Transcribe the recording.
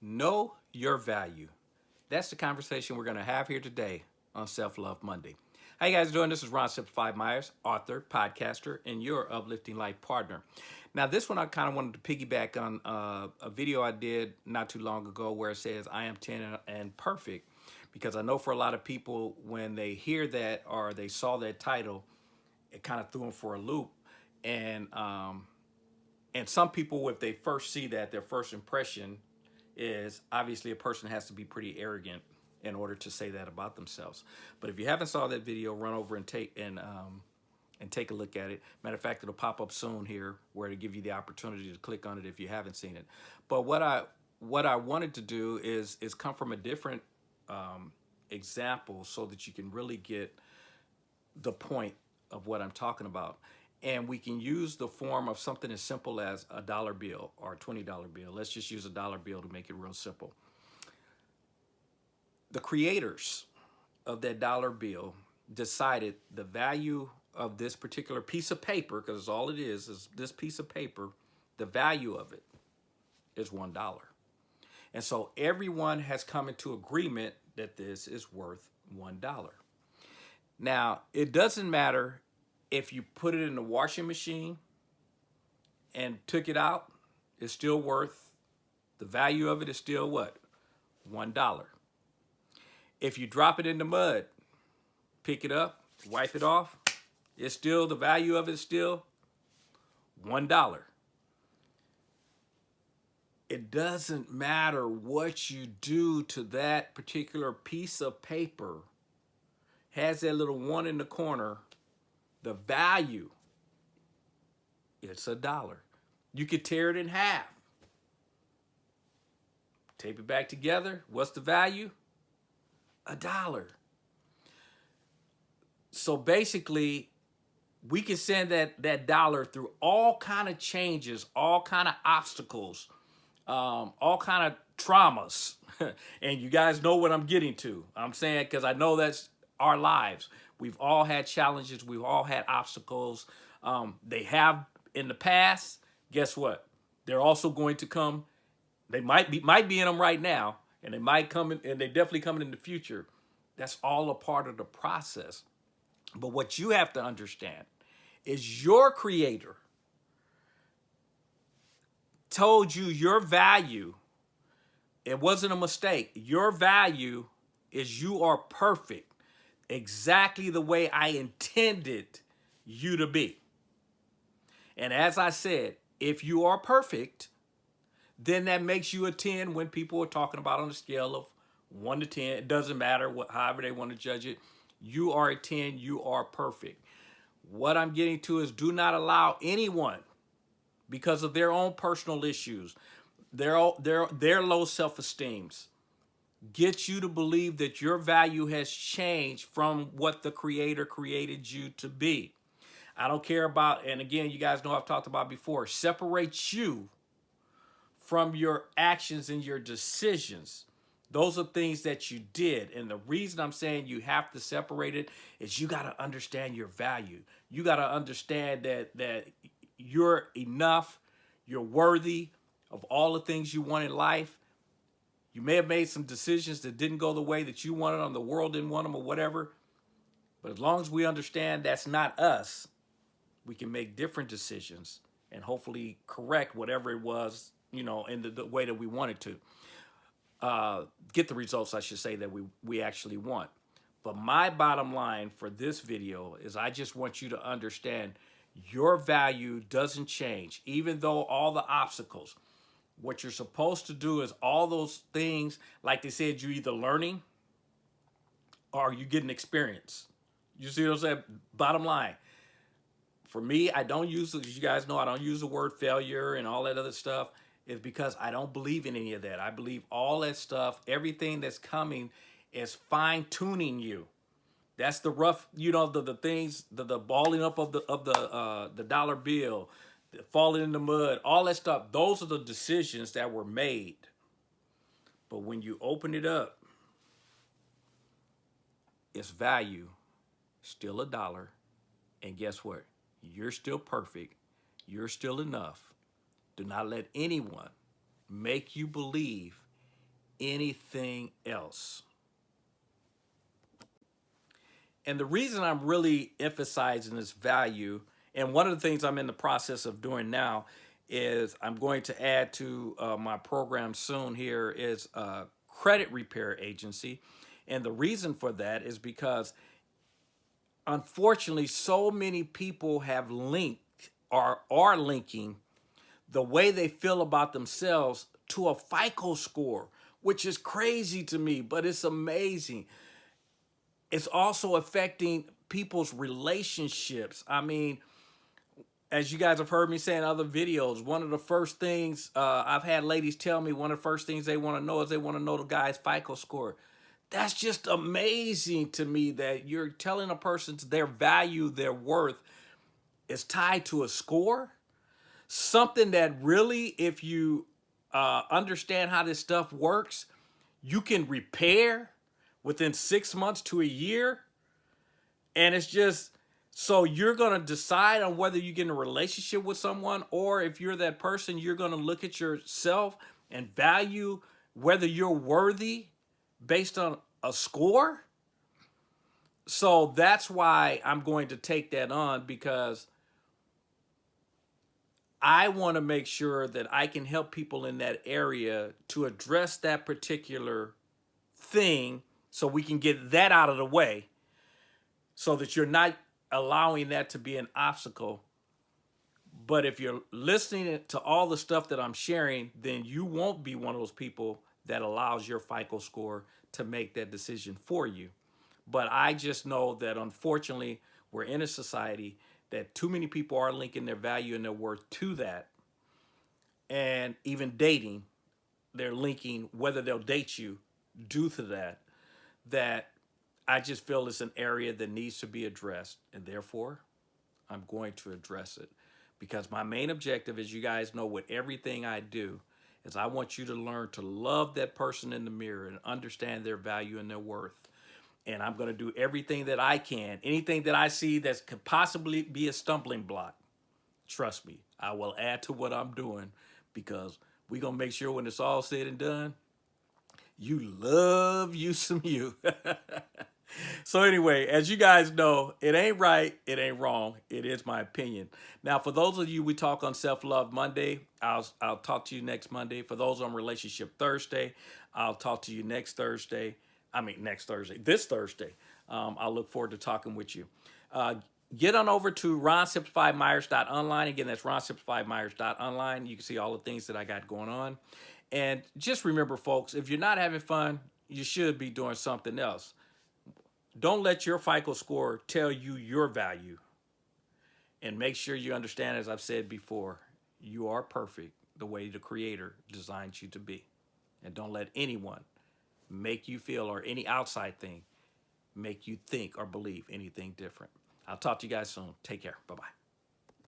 Know your value. That's the conversation we're going to have here today on Self Love Monday. How you guys doing? This is Ron Simplified Myers, author, podcaster, and your uplifting life partner. Now, this one I kind of wanted to piggyback on uh, a video I did not too long ago where it says I am 10 and, perfect because I know for a lot of people when they hear that or they saw that title, it kind of threw them for a loop. And um, and some people, if they first see that, their first impression is obviously a person has to be pretty arrogant in order to say that about themselves. But if you haven't saw that video, run over and take and um, and take a look at it. Matter of fact, it'll pop up soon here where to give you the opportunity to click on it if you haven't seen it. But what I what I wanted to do is is come from a different um, example so that you can really get the point of what I'm talking about. And we can use the form of something as simple as a dollar bill or a $20 bill. Let's just use a dollar bill to make it real simple. The creators of that dollar bill decided the value of this particular piece of paper, because all it is, is this piece of paper, the value of it is $1. And so everyone has come into agreement that this is worth $1. Now, it doesn't matter if you put it in the washing machine and took it out, it's still worth, the value of it is still what? $1. If you drop it in the mud, pick it up, wipe it off, it's still, the value of it is still $1. It doesn't matter what you do to that particular piece of paper, has that little one in the corner, the value, it's a dollar. You could tear it in half. Tape it back together. What's the value? A dollar. So basically, we can send that, that dollar through all kind of changes, all kind of obstacles, um, all kind of traumas. and you guys know what I'm getting to. I'm saying because I know that's our lives. We've all had challenges. We've all had obstacles. Um, they have in the past. Guess what? They're also going to come. They might be might be in them right now, and they might come in, and they definitely coming in the future. That's all a part of the process. But what you have to understand is your creator told you your value. It wasn't a mistake. Your value is you are perfect exactly the way I intended you to be. And as I said, if you are perfect, then that makes you a 10 when people are talking about on a scale of 1 to 10. It doesn't matter what, however they want to judge it. You are a 10. You are perfect. What I'm getting to is do not allow anyone, because of their own personal issues, their, their, their low self-esteems, get you to believe that your value has changed from what the creator created you to be. I don't care about, and again, you guys know I've talked about before, separate you from your actions and your decisions. Those are things that you did. And the reason I'm saying you have to separate it is you got to understand your value. You got to understand that, that you're enough, you're worthy of all the things you want in life, you may have made some decisions that didn't go the way that you wanted them, the world didn't want them or whatever. But as long as we understand that's not us, we can make different decisions and hopefully correct whatever it was, you know, in the, the way that we wanted to. Uh, get the results, I should say, that we, we actually want. But my bottom line for this video is I just want you to understand your value doesn't change, even though all the obstacles, what you're supposed to do is all those things, like they said, you're either learning or you getting experience. You see what I'm saying? Bottom line. For me, I don't use, as you guys know, I don't use the word failure and all that other stuff. Is because I don't believe in any of that. I believe all that stuff, everything that's coming is fine tuning you. That's the rough, you know, the, the things, the, the balling up of the of the uh, the dollar bill, falling in the mud, all that stuff. Those are the decisions that were made. But when you open it up, its value still a dollar. And guess what? You're still perfect. You're still enough. Do not let anyone make you believe anything else. And the reason I'm really emphasizing this value, and one of the things I'm in the process of doing now is I'm going to add to uh, my program soon here is a credit repair agency. And the reason for that is because unfortunately, so many people have linked or are linking the way they feel about themselves to a FICO score, which is crazy to me, but it's amazing. It's also affecting people's relationships. I mean, as you guys have heard me say in other videos, one of the first things uh, I've had ladies tell me, one of the first things they want to know is they want to know the guy's FICO score. That's just amazing to me that you're telling a person their value, their worth is tied to a score. Something that really, if you uh, understand how this stuff works, you can repair within six months to a year. And it's just, so you're going to decide on whether you get in a relationship with someone or if you're that person, you're going to look at yourself and value whether you're worthy based on a score. So that's why I'm going to take that on because I want to make sure that I can help people in that area to address that particular thing so we can get that out of the way so that you're not allowing that to be an obstacle. But if you're listening to all the stuff that I'm sharing, then you won't be one of those people that allows your FICO score to make that decision for you. But I just know that unfortunately, we're in a society that too many people are linking their value and their worth to that. And even dating, they're linking whether they'll date you due to that. That I just feel it's an area that needs to be addressed. And therefore, I'm going to address it. Because my main objective, as you guys know, with everything I do, is I want you to learn to love that person in the mirror and understand their value and their worth and I'm going to do everything that I can. Anything that I see that could possibly be a stumbling block, trust me, I will add to what I'm doing because we're going to make sure when it's all said and done, you love you some you. so anyway, as you guys know, it ain't right, it ain't wrong. It is my opinion. Now, for those of you we talk on self-love Monday, I'll I'll talk to you next Monday. For those on relationship Thursday, I'll talk to you next Thursday. I mean, next Thursday, this Thursday. Um, I look forward to talking with you. Uh, get on over to ronsimplifiedmyers.online. Again, that's ronsimplifiedmyers.online. You can see all the things that I got going on. And just remember, folks, if you're not having fun, you should be doing something else. Don't let your FICO score tell you your value. And make sure you understand, as I've said before, you are perfect the way the Creator designed you to be. And don't let anyone make you feel or any outside thing make you think or believe anything different. I'll talk to you guys soon. Take care. Bye-bye.